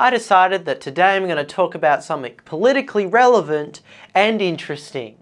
I decided that today I'm going to talk about something politically relevant and interesting.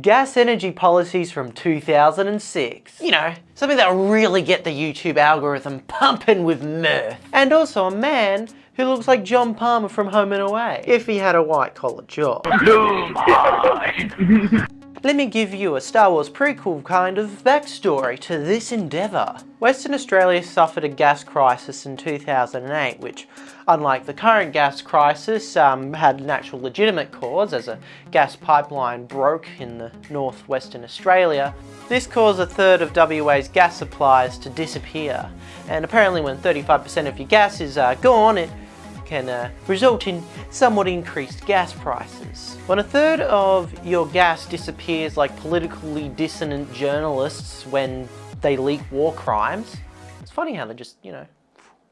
Gas energy policies from 2006. You know, something that'll really get the YouTube algorithm pumping with mirth. And also a man who looks like John Palmer from Home and Away, if he had a white collar job. Let me give you a Star Wars prequel kind of backstory to this endeavour. Western Australia suffered a gas crisis in 2008 which, unlike the current gas crisis, um, had an actual legitimate cause as a gas pipeline broke in the northwestern Australia. This caused a third of WA's gas supplies to disappear and apparently when 35% of your gas is uh, gone it can uh, result in somewhat increased gas prices. When a third of your gas disappears like politically dissonant journalists when they leak war crimes, it's funny how they just, you know,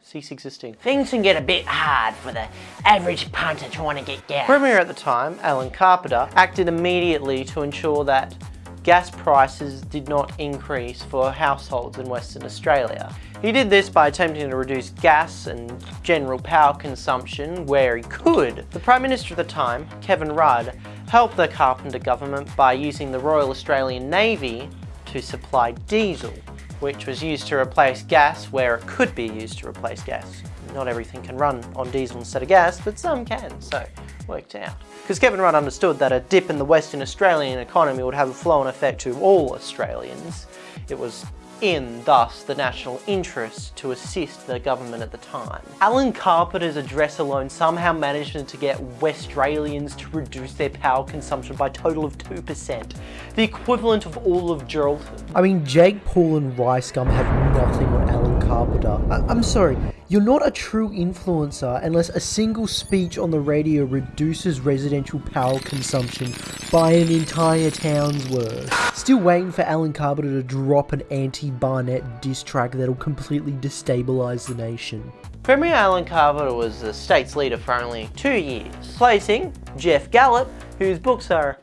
cease existing. Things can get a bit hard for the average punter trying to get gas. Premier at the time, Alan Carpenter, acted immediately to ensure that gas prices did not increase for households in Western Australia. He did this by attempting to reduce gas and general power consumption where he could. The Prime Minister at the time, Kevin Rudd, helped the Carpenter government by using the Royal Australian Navy to supply diesel, which was used to replace gas where it could be used to replace gas. Not everything can run on diesel instead of gas, but some can, so worked out. Because Kevin Rudd understood that a dip in the Western Australian economy would have a flow-on effect to all Australians. It was in, thus, the national interest to assist the government at the time. Alan Carpenter's address alone somehow managed to get Westralians to reduce their power consumption by a total of 2%, the equivalent of all of Geraldton. I mean, Jake Paul and Ricegum have nothing on Alan Carpenter. I I'm sorry, you're not a true influencer unless a single speech on the radio reduces residential power consumption by an entire town's worth. Still waiting for Alan Carpenter to drop an anti-Barnett diss track that'll completely destabilise the nation. Premier Alan Carpenter was the state's leader for only two years, placing Geoff Gallop, whose books are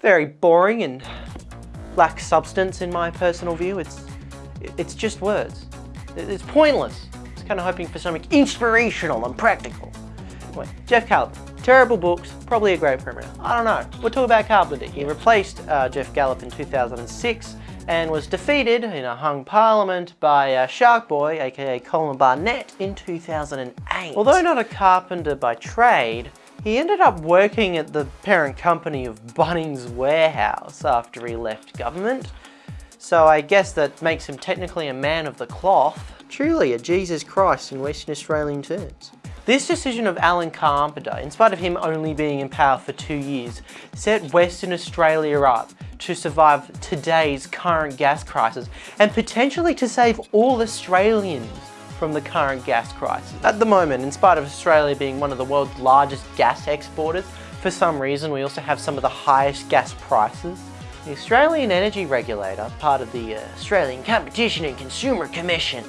very boring and lack substance in my personal view. It's, it's just words. It's pointless. Kind of hoping for something inspirational and practical. Anyway, Geoff Gallop, terrible books, probably a great premier. I don't know. We'll talk about Carpenter. He replaced uh, Geoff Gallop in 2006 and was defeated in a hung parliament by uh, Shark Boy, aka Colin Barnett, in 2008. Although not a carpenter by trade, he ended up working at the parent company of Bunnings Warehouse after he left government. So I guess that makes him technically a man of the cloth. Truly a Jesus Christ in Western Australian terms. This decision of Alan Carpenter, in spite of him only being in power for two years, set Western Australia up to survive today's current gas crisis and potentially to save all Australians from the current gas crisis. At the moment, in spite of Australia being one of the world's largest gas exporters, for some reason we also have some of the highest gas prices. The Australian Energy Regulator, part of the uh, Australian Competition and Consumer Commission,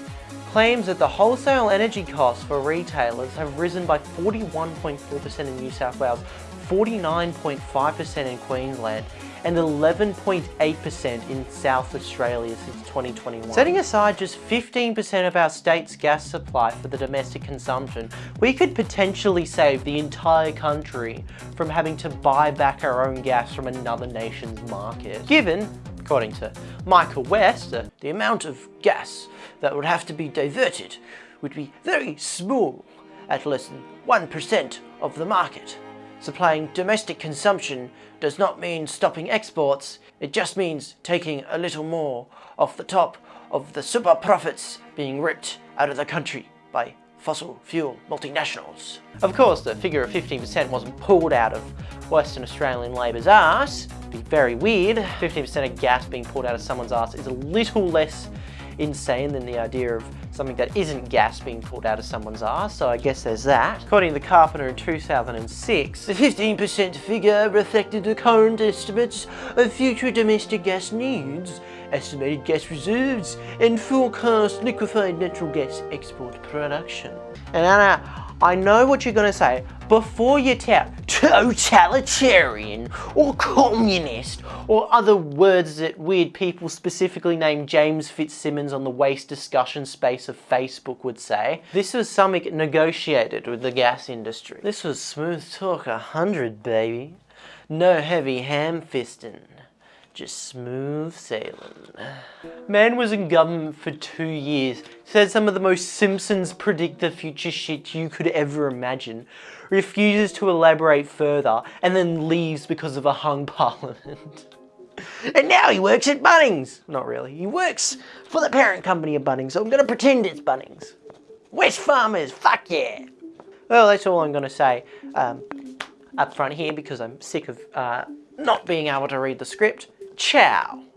claims that the wholesale energy costs for retailers have risen by 41.4% in New South Wales, 49.5% in Queensland, and 11.8% in South Australia since 2021. Setting aside just 15% of our state's gas supply for the domestic consumption, we could potentially save the entire country from having to buy back our own gas from another nation's market. Given, according to Michael West, uh, the amount of gas that would have to be diverted would be very small at less than 1% of the market. Supplying domestic consumption does not mean stopping exports, it just means taking a little more off the top of the super profits being ripped out of the country by fossil fuel multinationals. Of course, the figure of 15% wasn't pulled out of Western Australian Labor's arse. It'd be very weird. 15% of gas being pulled out of someone's arse is a little less insane than the idea of something that isn't gas being pulled out of someone's arse, so I guess there's that. According to the Carpenter in 2006, the 15% figure reflected the current estimates of future domestic gas needs, estimated gas reserves, and forecast liquefied natural gas export production. And Anna, I know what you're going to say, before you tout totalitarian or communist or other words that weird people specifically named James Fitzsimmons on the waste discussion space of Facebook would say, this was something negotiated with the gas industry. This was smooth talk a hundred, baby. No heavy ham fisting. Just smooth sailing. Man was in government for two years, said some of the most Simpsons predict the future shit you could ever imagine, refuses to elaborate further, and then leaves because of a hung parliament. And now he works at Bunnings. Not really. He works for the parent company of Bunnings, so I'm to pretend it's Bunnings. Wesfarmers, fuck yeah. Well, that's all I'm to say um, up front here because I'm sick of uh, not being able to read the script. Ciao.